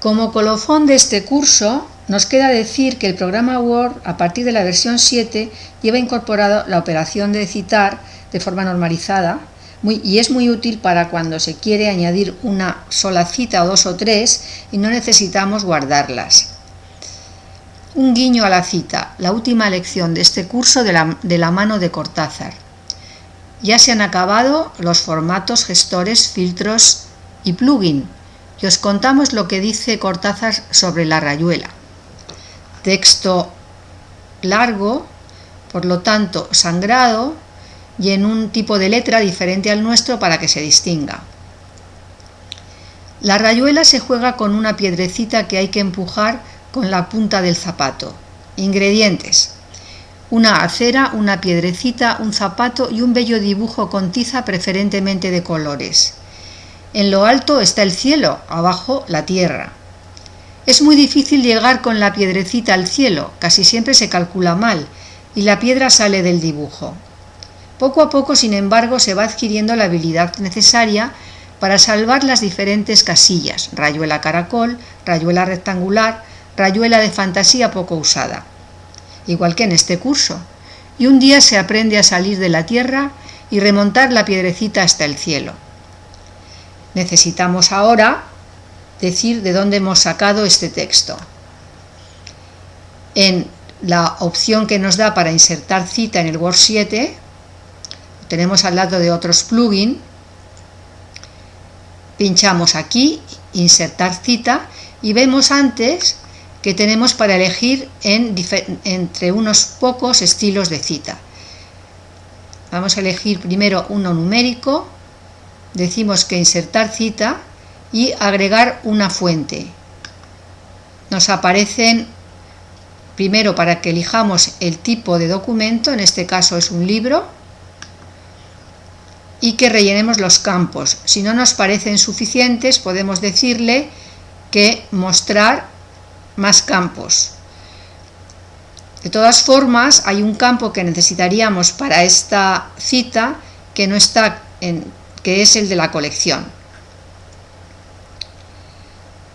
Como colofón de este curso, nos queda decir que el programa Word, a partir de la versión 7, lleva incorporado la operación de citar de forma normalizada y es muy útil para cuando se quiere añadir una sola cita o dos o tres y no necesitamos guardarlas. Un guiño a la cita, la última lección de este curso de la, mano de Cortázar. Ya se han acabado los formatos, gestores, filtros y plugin y os contamos lo que dice Cortázar sobre la rayuela. Texto largo, por lo tanto sangrado, y en un tipo de letra diferente al nuestro para que se distinga. La rayuela se juega con una piedrecita que hay que empujar con la punta del zapato. Ingredientes. Una acera, una piedrecita, un zapato y un bello dibujo con tiza preferentemente de colores. En lo alto está el cielo, abajo la tierra. Es muy difícil llegar con la piedrecita al cielo, casi siempre se calcula mal, y la piedra sale del dibujo. Poco a poco, sin embargo, se va adquiriendo la habilidad necesaria para salvar las diferentes casillas, rayuela caracol, rayuela rectangular, rayuela de fantasía poco usada, igual que en este curso. Y un día se aprende a salir de la tierra y remontar la piedrecita hasta el cielo. Necesitamos ahora decir de dónde hemos sacado este texto. En la opción que nos da para insertar cita en el Word 7, tenemos al lado de otros plugins, pinchamos aquí, insertar cita, y vemos antes que tenemos para elegir entre unos pocos estilos de cita. Vamos a elegir primero uno numérico, decimos que insertar cita y agregar una fuente. Nos aparecen primero para que elijamos el tipo de documento, en este caso es un libro, y que rellenemos los campos. Si no nos parecen suficientes, podemos decirle que mostrar más campos. De todas formas, hay un campo que necesitaríamos para esta cita que no está en, que es el de la colección.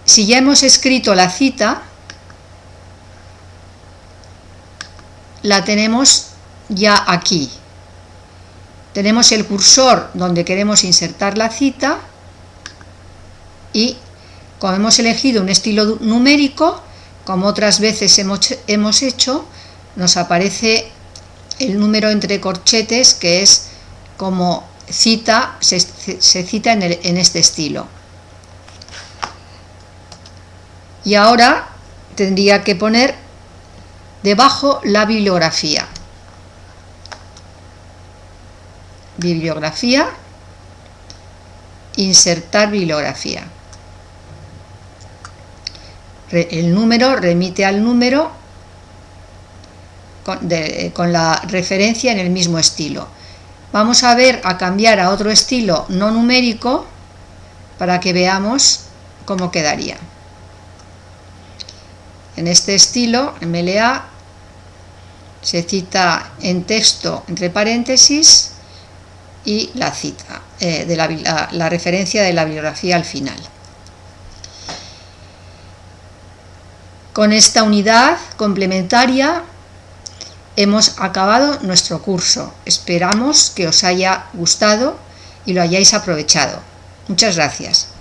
Si ya hemos escrito la cita, la tenemos ya aquí. Tenemos el cursor donde queremos insertar la cita y como hemos elegido un estilo numérico, como otras veces hemos, hecho, nos aparece el número entre corchetes que es como cita, se, cita en, en este estilo. Y ahora tendría que poner debajo la bibliografía. bibliografía, insertar bibliografía. El número remite al número con, la referencia en el mismo estilo. Vamos a ver a cambiar a otro estilo no numérico para que veamos cómo quedaría. En este estilo, MLA, se cita en texto entre paréntesis y la cita, eh, de la, referencia de la bibliografía al final. Con esta unidad complementaria hemos acabado nuestro curso. Esperamos que os haya gustado y lo hayáis aprovechado. Muchas gracias.